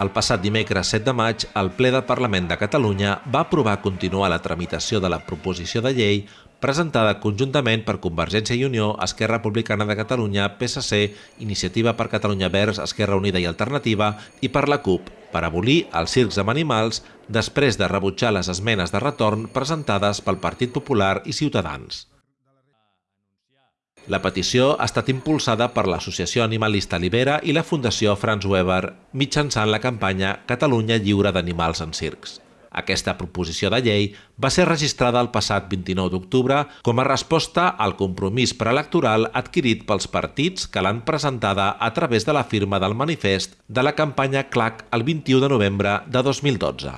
El passat dimecres 7 de maig, el ple del Parlament de Catalunya va aprovar continuar la tramitació de la proposició de llei presentada conjuntament per Convergència i Unió, Esquerra Republicana de Catalunya, PSC, Iniciativa per Catalunya Verds, Esquerra Unida i Alternativa i per la CUP, per abolir els circs amb animals després de rebutjar les esmenes de retorn presentades pel Partit Popular i Ciutadans. La petició ha estat impulsada per l'Associació Animalista Libera i la Fundació Franz Weber mitjançant la campanya Catalunya lliure d'animals en circs. Aquesta proposició de llei va ser registrada el passat 29 d'octubre com a resposta al compromís preelectoral adquirit pels partits que l'han presentada a través de la firma del manifest de la campanya CLAC el 21 de novembre de 2012.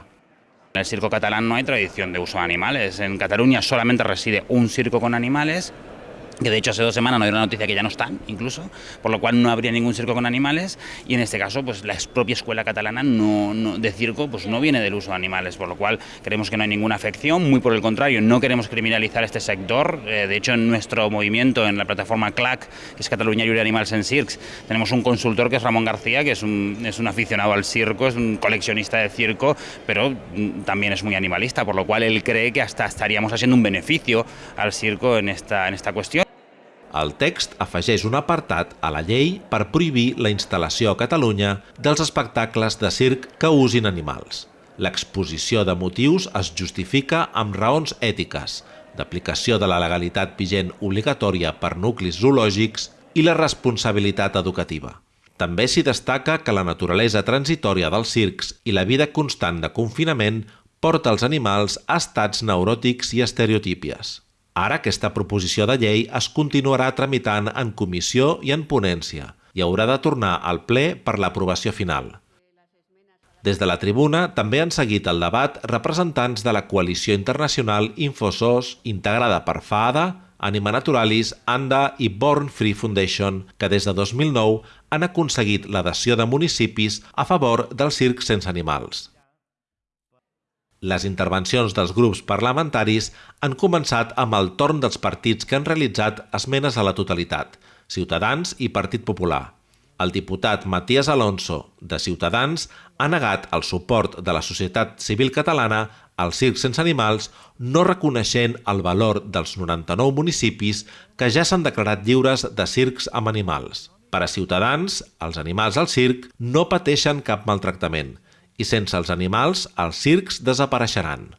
En el circo catalán no hay tradición de uso de animales. En Cataluña solamente reside un circo con animales que de hecho hace dos semanas nos dio la noticia que ya no están, incluso, por lo cual no habría ningún circo con animales y en este caso pues la propia escuela catalana no, no, de circo pues no viene del uso de animales, por lo cual creemos que no hay ninguna afección, muy por el contrario, no queremos criminalizar este sector, eh, de hecho en nuestro movimiento, en la plataforma CLAC, que es Cataluña Libre Animales en Circs, tenemos un consultor que es Ramón García, que es un, es un aficionado al circo, es un coleccionista de circo, pero mm, también es muy animalista, por lo cual él cree que hasta estaríamos haciendo un beneficio al circo en esta, en esta cuestión. El text afegeix un apartat a la llei per prohibir la instal·lació a Catalunya dels espectacles de circ que usin animals. L'exposició de motius es justifica amb raons ètiques, d'aplicació de la legalitat vigent obligatòria per nuclis zoològics i la responsabilitat educativa. També s'hi destaca que la naturalesa transitòria dels circs i la vida constant de confinament porta els animals a estats neuròtics i estereotípies. Ara aquesta proposició de llei es continuarà tramitant en comissió i en ponència i haurà de tornar al ple per l'aprovació final. Des de la tribuna també han seguit el debat representants de la coalició internacional Infosos, integrada per FAADA, Anima Naturalis, ANDA i Born Free Foundation, que des de 2009 han aconseguit l'adhesió de municipis a favor del circ sense animals. Les intervencions dels grups parlamentaris han començat amb el torn dels partits que han realitzat esmenes a la totalitat, Ciutadans i Partit Popular. El diputat Matías Alonso, de Ciutadans, ha negat el suport de la societat civil catalana al circ sense animals, no reconeixent el valor dels 99 municipis que ja s'han declarat lliures de circs amb animals. Per a Ciutadans, els animals al circ no pateixen cap maltractament i sense els animals els circs desapareixeran.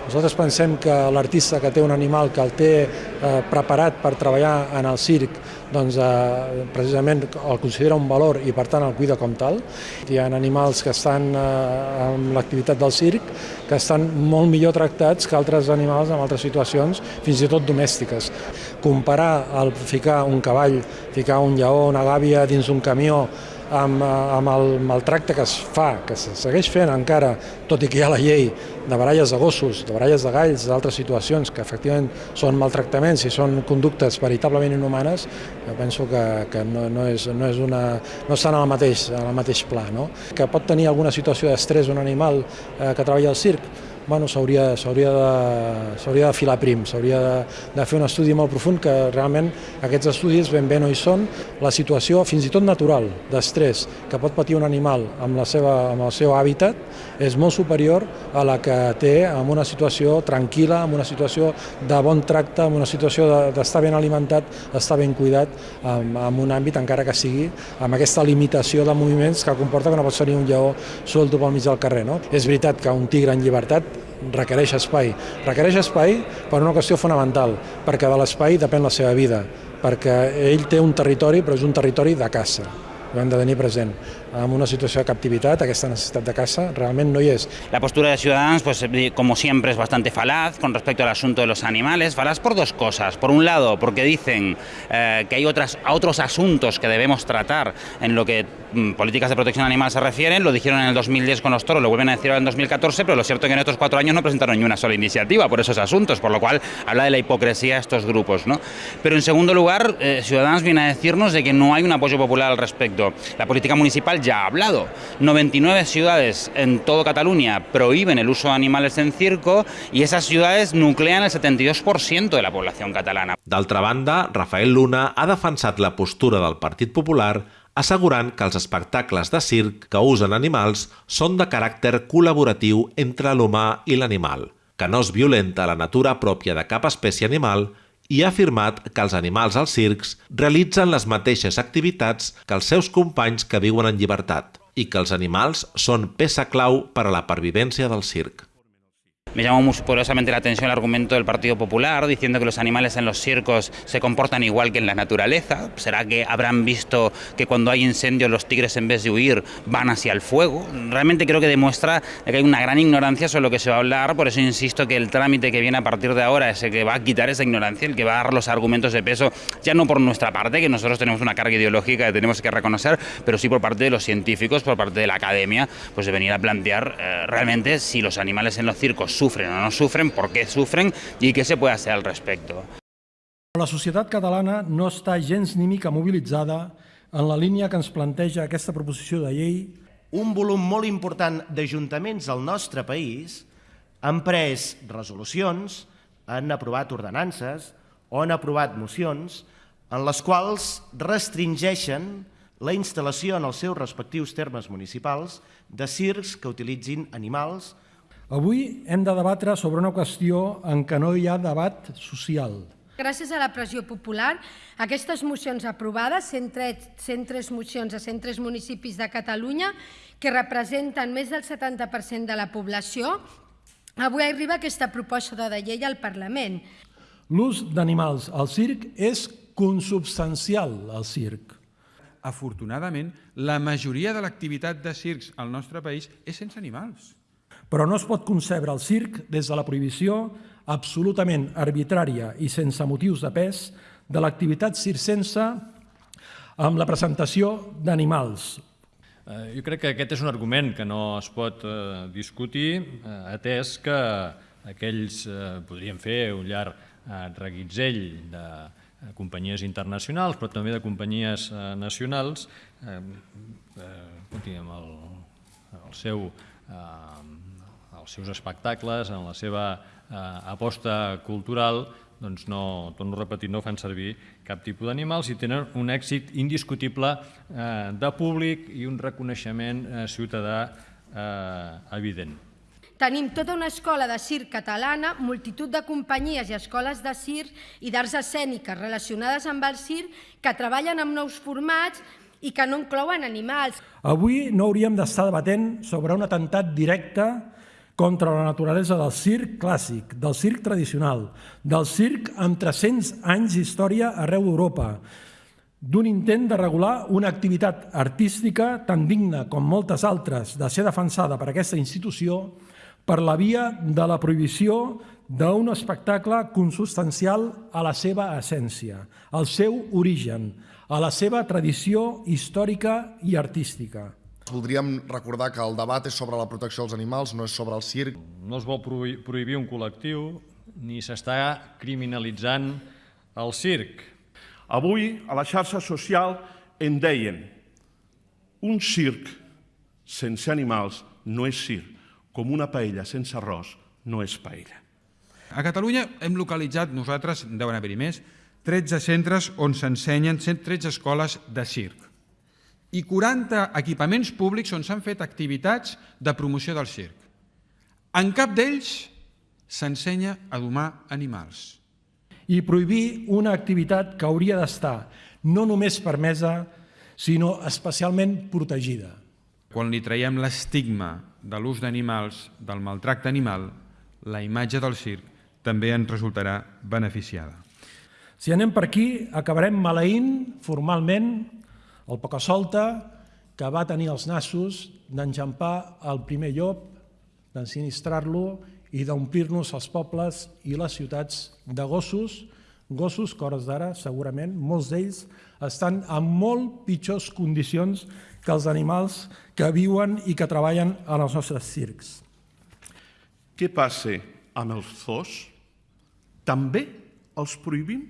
Nosaltres pensem que l'artista que té un animal que el té eh, preparat per treballar en el circ, doncs eh, precisament el considera un valor i per tant el cuida com tal. Hi ha animals que estan eh, en l'activitat del circ que estan molt millor tractats que altres animals en altres situacions, fins i tot domèstiques. Comparar el ficar un cavall, ficar un lleó, una gàbia dins un camió amb, eh, amb el maltracte que es fa, que se segueix fent encara, tot i que hi ha la llei de baralles de gossos, de baralles de galls, d'altres situacions que efectivament són maltractaments i són conductes veritablement inhumanes, jo penso que, que no, no, és, no, és una, no estan al mateix, al mateix pla. No? Que pot tenir alguna situació d'estrès un animal eh, que treballa al circ, bueno, s'hauria de, de filar prim, s'hauria de, de fer un estudi molt profund que realment aquests estudis ben bé no hi són. La situació, fins i tot natural, d'estrès que pot patir un animal amb, la seva, amb el seu hàbitat és molt superior a la que té en una situació tranquil·la, en una situació de bon tracte, en una situació d'estar ben alimentat, estar ben cuidat, en, en un àmbit encara que sigui amb aquesta limitació de moviments que comporta que no pot ser un lleó suelto pel mig del carrer. No? És veritat que un tigre en llibertat requereix espai. Requereix espai per una qüestió fonamental, perquè de l'espai depèn la seva vida, perquè ell té un territori, però és un territori de caça ho hem de tenir present. En una situació de captivitat, aquesta necessitat de caça realment no hi és. La postura de Ciudadanos, pues, como siempre, es bastante falaz con respecto al asunto de los animales. Falaz por dos cosas. Por un lado, porque dicen eh, que hay otras, otros asuntos que debemos tratar en lo que políticas de protección animal se refieren. Lo dijeron en el 2010 con los toros, lo vuelven a decir ahora en 2014, pero lo cierto es que en estos cuatro años no presentaron ni una sola iniciativa por esos asuntos, por lo cual habla de la hipocresía de estos grupos. Pero en segundo lugar, eh, Ciudadanos viene a decirnos de que no hay un apoyo popular al respecto. La política municipal ya ha hablado. 99 ciudades en todo Cataluña prohíben el uso de animales en circo y esas ciudades nuclean el 72% de la población catalana. D'altra banda, Rafael Luna ha defensat la postura del Partit Popular assegurant que els espectacles de circ que usen animals són de caràcter col·laboratiu entre l'humà i l'animal, que no es violenta la natura pròpia de cap espècie animal i ha afirmat que els animals als circs realitzen les mateixes activitats que els seus companys que viuen en llibertat i que els animals són peça clau per a la pervivència del circ. Me llamó muy poderosamente la atención el argumento del Partido Popular diciendo que los animales en los circos se comportan igual que en la naturaleza. ¿Será que habrán visto que cuando hay incendios los tigres en vez de huir van hacia el fuego? Realmente creo que demuestra que hay una gran ignorancia sobre lo que se va a hablar, por eso insisto que el trámite que viene a partir de ahora es el que va a quitar esa ignorancia, el que va a dar los argumentos de peso, ya no por nuestra parte, que nosotros tenemos una carga ideológica que tenemos que reconocer, pero sí por parte de los científicos, por parte de la academia, pues de venir a plantear eh, realmente si los animales en los circos sufren o no sufren, por qué sufren y qué se puede hacer al respecto. La societat catalana no està gens ni mica mobilitzada en la línia que ens planteja aquesta proposició de llei. Un volum molt important d'ajuntaments al nostre país han pres resolucions, han aprovat ordenances o han aprovat mocions en les quals restringeixen la instal·lació en els seus respectius termes municipals de circs que utilitzin animals Avui hem de debatre sobre una qüestió en què no hi ha debat social. Gràcies a la pressió popular, aquestes mocions aprovades, 103 mocions a 103 municipis de Catalunya, que representen més del 70% de la població, avui arriba aquesta proposta de llei al Parlament. L'ús d'animals al circ és consubstancial al circ. Afortunadament, la majoria de l'activitat de circs al nostre país és sense animals. Però no es pot concebre el circ des de la prohibició absolutament arbitrària i sense motius de pes de l'activitat circense amb la presentació d'animals. Eh, jo crec que aquest és un argument que no es pot eh, discutir, eh, atès que aquells podrien fer un llarg reguitzell de companyies internacionals, però també de companyies nacionals, amb el, el seu els seus espectacles, en la seva eh, aposta cultural, doncs no, torno a repetir, no fan servir cap tipus d'animals i tenen un èxit indiscutible eh, de públic i un reconeixement eh, ciutadà eh, evident. Tenim tota una escola de circ catalana, multitud de companyies i escoles de circ i d'arts escèniques relacionades amb el circ que treballen amb nous formats i que no inclouen animals. Avui no hauríem d'estar debatent sobre un atemptat directe contra la naturalesa del circ clàssic, del circ tradicional, del circ amb 300 anys d'història arreu d'Europa, d'un intent de regular una activitat artística tan digna com moltes altres de ser defensada per aquesta institució per la via de la prohibició d'un espectacle consubstancial a la seva essència, al seu origen, a la seva tradició històrica i artística. Voldríem recordar que el debat és sobre la protecció dels animals, no és sobre el circ. No es vol prohibir un col·lectiu ni s'està criminalitzant el circ. Avui, a la xarxa social, en deien un circ sense animals no és circ, com una paella sense arròs no és paella. A Catalunya hem localitzat, nosaltres, deuen haver-hi més, 13 centres on s'ensenyen 113 escoles de circ i 40 equipaments públics on s'han fet activitats de promoció del circ. En cap d'ells s'ensenya a domar animals. I prohibir una activitat que hauria d'estar no només permesa, sinó especialment protegida. Quan li traiem l'estigma de l'ús d'animals, del maltracte animal, la imatge del circ també ens resultarà beneficiada. Si anem per aquí, acabarem maleint formalment el Pocasolta, que va tenir els nassos d'enjampar el primer llop, d'ensinistrar-lo i d'omplir-nos els pobles i les ciutats de gossos, gossos que hores d'ara, segurament, molts d'ells estan en molt pitjors condicions que els animals que viuen i que treballen en els nostres circs. Què passa amb els zoos? També els prohibim?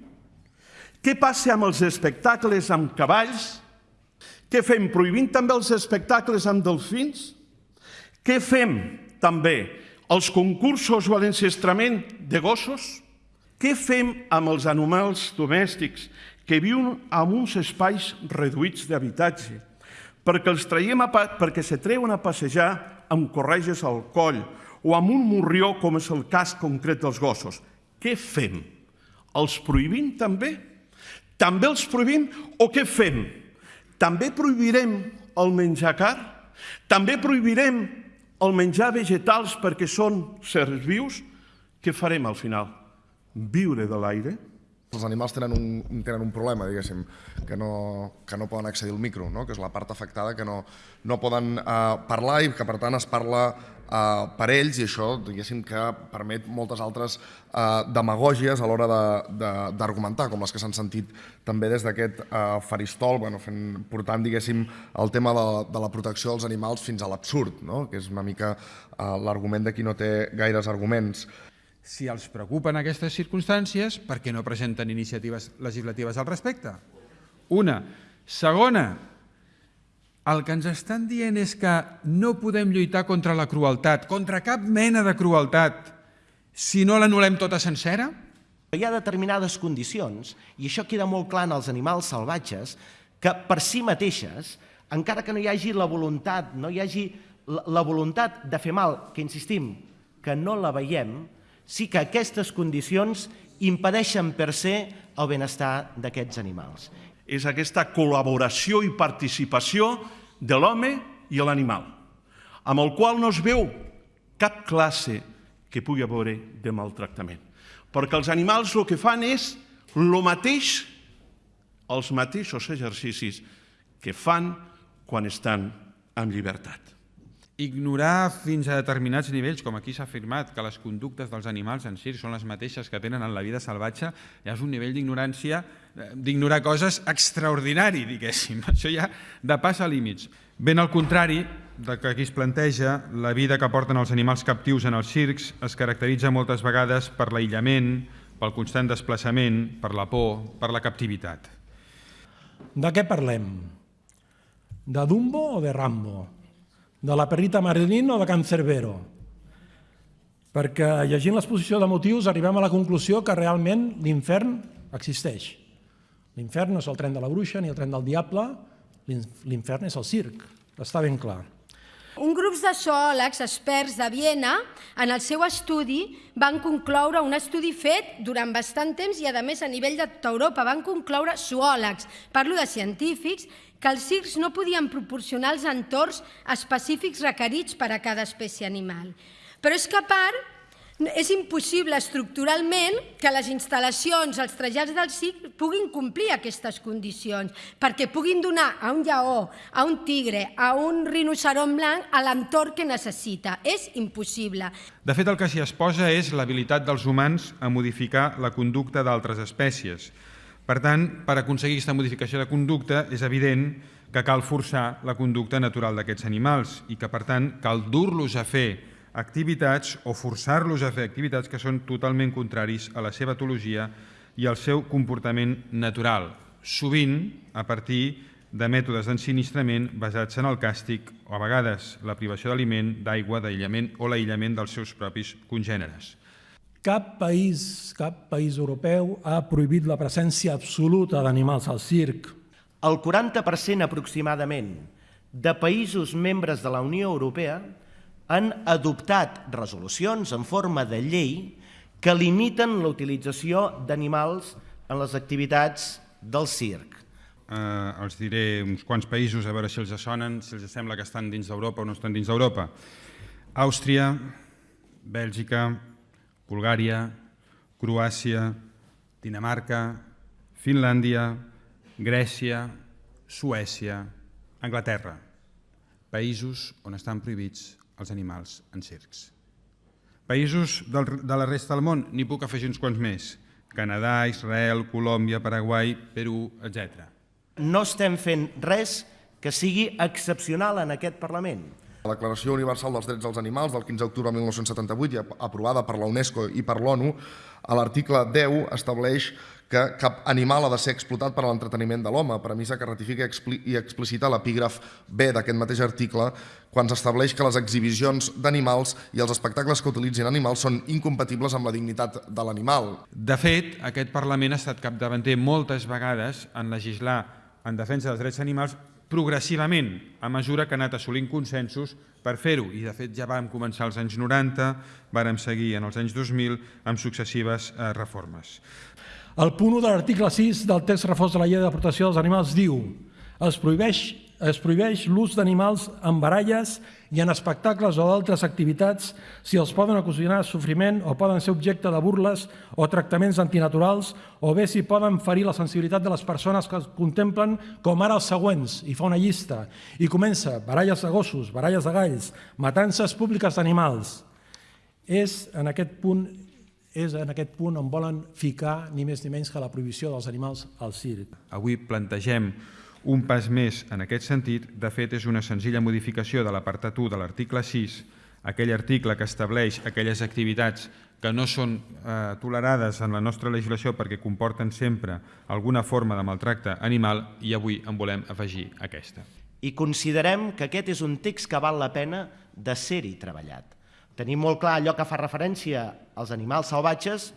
Què passa amb els espectacles amb cavalls què fem? Prohibint també els espectacles amb delfins? Què fem també? Els concursos o l'encestrament de gossos? Què fem amb els animals domèstics que viuen en uns espais reduïts d'habitatge, perquè els traiem a, perquè se treuen a passejar amb correges al coll o amb un morrió, com és el cas concret dels gossos. Què fem? Els prohibim també? També els prohibim o què fem? També prohibirem el menjar car? També prohibirem el menjar vegetals perquè són sers vius? Què farem al final? Viure de l'aire? Els animals tenen un, tenen un problema, diguéssim, que no, que no poden accedir al micro, no? que és la part afectada que no, no poden eh, parlar i que per tant es parla eh, per ells i això diguéssim que permet moltes altres eh, demagògies a l'hora d'argumentar, com les que s'han sentit també des d'aquest eh, faristol, bueno, fent, portant diguéssim el tema de, de la protecció dels animals fins a l'absurd, no? que és una mica eh, l'argument de qui no té gaires arguments. Si els preocupen aquestes circumstàncies, per què no presenten iniciatives legislatives al respecte? Una. Segona, el que ens estan dient és que no podem lluitar contra la crueltat, contra cap mena de crueltat, si no l'anulem tota sencera? Hi ha determinades condicions, i això queda molt clar en els animals salvatges, que per si mateixes, encara que no hi hagi la voluntat, no hi hagi la voluntat de fer mal, que insistim, que no la veiem, sí que aquestes condicions impedeixen per ser el benestar d'aquests animals. És aquesta col·laboració i participació de l'home i l'animal, amb el qual no es veu cap classe que pugui haver de maltractament. Perquè els animals el que fan és el mateix, els mateixos exercicis que fan quan estan en llibertat ignorar fins a determinats nivells, com aquí s'ha afirmat, que les conductes dels animals en circ són les mateixes que tenen en la vida salvatge, ja és un nivell d'ignorància, eh, d'ignorar coses extraordinari, diguéssim. Això ja depassa límits. Ben al contrari del que aquí es planteja, la vida que porten els animals captius en els circs es caracteritza moltes vegades per l'aïllament, pel constant desplaçament, per la por, per la captivitat. De què parlem? De Dumbo o de Rambo? De la Perrita Marilyn o de Can Cerbero, perquè llegint l'exposició de motius arribem a la conclusió que realment l'infern existeix. L'infern no és el tren de la bruixa ni el tren del diable, l'infern és el circ, està ben clar. Un grup de zoòlegs experts de Viena, en el seu estudi, van concloure un estudi fet durant bastant temps i, a més, a nivell de tota Europa, van concloure zoòlegs, parlo de científics, que els circs no podien proporcionar els entorns específics requerits per a cada espècie animal. Però és que, a part, és impossible estructuralment que les instal·lacions, els trasllats del circ puguin complir aquestes condicions, perquè puguin donar a un lleó, a un tigre, a un rinoceron blanc a l'entorn que necessita. És impossible. De fet, el que s'hi exposa és l'habilitat dels humans a modificar la conducta d'altres espècies, per tant, per aconseguir aquesta modificació de conducta és evident que cal forçar la conducta natural d'aquests animals i que, per tant, cal dur-los a fer activitats o forçar-los a fer activitats que són totalment contraris a la seva etologia i al seu comportament natural, sovint a partir de mètodes d'ensinistrament basats en el càstig o a vegades la privació d'aliment, d'aigua, d'aïllament o l'aïllament dels seus propis congèneres. Cap país, cap país europeu ha prohibit la presència absoluta d'animals al circ. El 40% aproximadament de països membres de la Unió Europea han adoptat resolucions en forma de llei que limiten la utilització d'animals en les activitats del circ. Eh, els diré uns quants països a veure si els sonen, si els sembla que estan dins d'Europa o no estan dins d'Europa. Àustria, Bèlgica, Bulgària, Croàcia, Dinamarca, Finlàndia, Grècia, Suècia, Anglaterra, països on estan prohibits els animals en circs. Països de la resta del món, n'hi puc afegir uns quants més, Canadà, Israel, Colòmbia, Paraguai, Perú, etc. No estem fent res que sigui excepcional en aquest Parlament. La Declaració Universal dels Drets dels Animals del 15 d'octubre de 1978, i aprovada per la UNESCO i per l'ONU, a l'article 10 estableix que cap animal ha de ser explotat per a l'entreteniment de l'home, premissa que ratifica i explicita l'epígraf B d'aquest mateix article, quan s'estableix que les exhibicions d'animals i els espectacles que utilitzin animals són incompatibles amb la dignitat de l'animal. De fet, aquest Parlament ha estat capdavanter moltes vegades en legislar en defensa dels drets animals progressivament, a mesura que ha anat assolint consensos per fer-ho. I, de fet, ja vam començar als anys 90, vàrem seguir en els anys 2000 amb successives eh, reformes. El punt 1 de l'article 6 del text reforç de la llei de protecció dels animals diu es prohibeix es prohibeix l'ús d'animals en baralles i en espectacles o d'altres activitats si els poden ocasionar sofriment o poden ser objecte de burles o tractaments antinaturals o bé si poden ferir la sensibilitat de les persones que es contemplen com ara els següents, i fa una llista, i comença baralles de gossos, baralles de galls, matances públiques d'animals. És en aquest punt és en aquest punt on volen ficar ni més ni menys que la prohibició dels animals al circ. Avui plantegem un pas més en aquest sentit, de fet, és una senzilla modificació de l'apartat 1 de l'article 6, aquell article que estableix aquelles activitats que no són eh, tolerades en la nostra legislació perquè comporten sempre alguna forma de maltracte animal i avui en volem afegir aquesta. I considerem que aquest és un text que val la pena de ser-hi treballat. Tenim molt clar allò que fa referència als animals salvatges,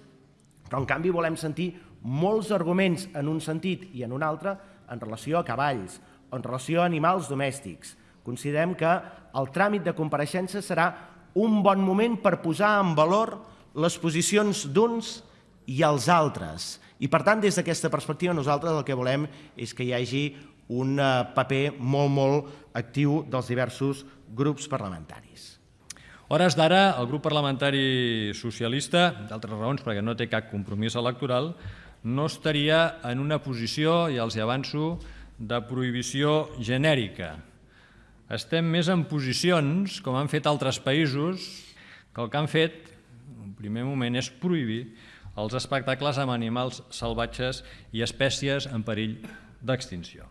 però en canvi volem sentir molts arguments en un sentit i en un altre en relació a cavalls o en relació a animals domèstics. Considerem que el tràmit de compareixença serà un bon moment per posar en valor les posicions d'uns i els altres. I, per tant, des d'aquesta perspectiva, nosaltres el que volem és que hi hagi un eh, paper molt, molt actiu dels diversos grups parlamentaris. Hores d'ara, el grup parlamentari socialista, d'altres raons perquè no té cap compromís electoral, no estaria en una posició, i els avanço, de prohibició genèrica. Estem més en posicions, com han fet altres països, que el que han fet, en primer moment, és prohibir els espectacles amb animals salvatges i espècies en perill d'extinció.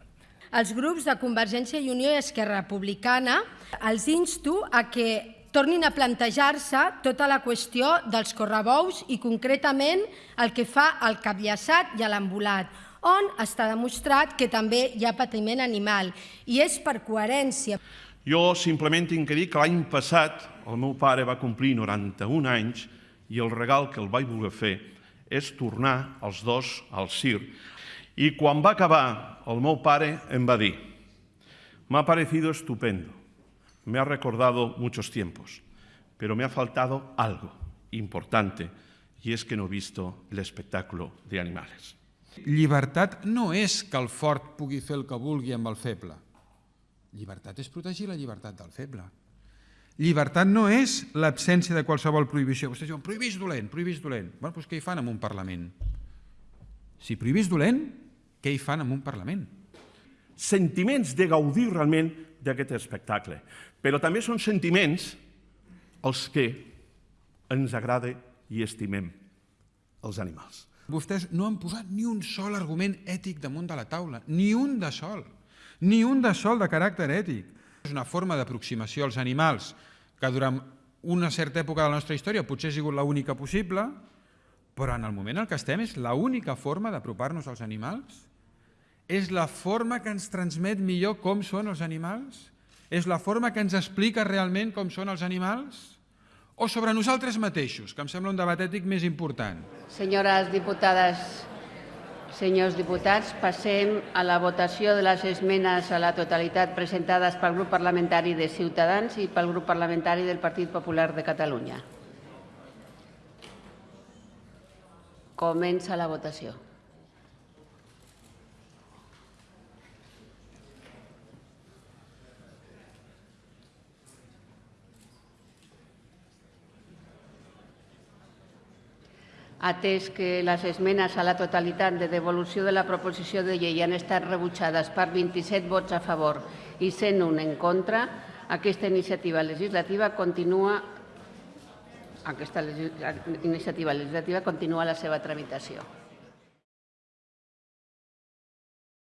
Els grups de Convergència i Unió i Esquerra Republicana els insto a que tornin a plantejar-se tota la qüestió dels correbous i concretament el que fa al capllaçat i a l'ambulat, on està demostrat que també hi ha patiment animal i és per coherència. Jo simplement tinc que dir que l'any passat el meu pare va complir 91 anys i el regal que el vaig voler fer és tornar els dos al circ. I quan va acabar, el meu pare em va dir «M'ha parecido estupendo me ha recordado muchos tiempos, pero me ha faltado algo importante y es que no he visto el espectáculo de animales. Llibertat no és que el fort pugui fer el que vulgui amb el feble. Llibertat és protegir la llibertat del feble. Llibertat no és l'absència de qualsevol prohibició. Vostès diuen, prohibís dolent, prohibís dolent. Bueno, doncs què hi fan en un Parlament? Si prohibís dolent, què hi fan en un Parlament? Sentiments de gaudir realment d'aquest espectacle. Però també són sentiments els que ens agrada i estimem els animals. Vostès no han posat ni un sol argument ètic damunt de la taula, ni un de sol, ni un de sol de caràcter ètic. És una forma d'aproximació als animals que durant una certa època de la nostra història potser ha sigut l'única possible, però en el moment en què estem és l'única forma d'apropar-nos als animals? És la forma que ens transmet millor com són els animals? És la forma que ens explica realment com són els animals? O sobre nosaltres mateixos, que em sembla un debat ètic més important? Senyores diputades, senyors diputats, passem a la votació de les esmenes a la totalitat presentades pel grup parlamentari de Ciutadans i pel grup parlamentari del Partit Popular de Catalunya. Comença la votació. Atès que les esmenes a la totalitat de devolució de la proposició de llei han estat rebutjades per 27 vots a favor i 101 en contra, aquesta iniciativa legislativa continua aquesta iniciativa legislativa continua la seva tramitació.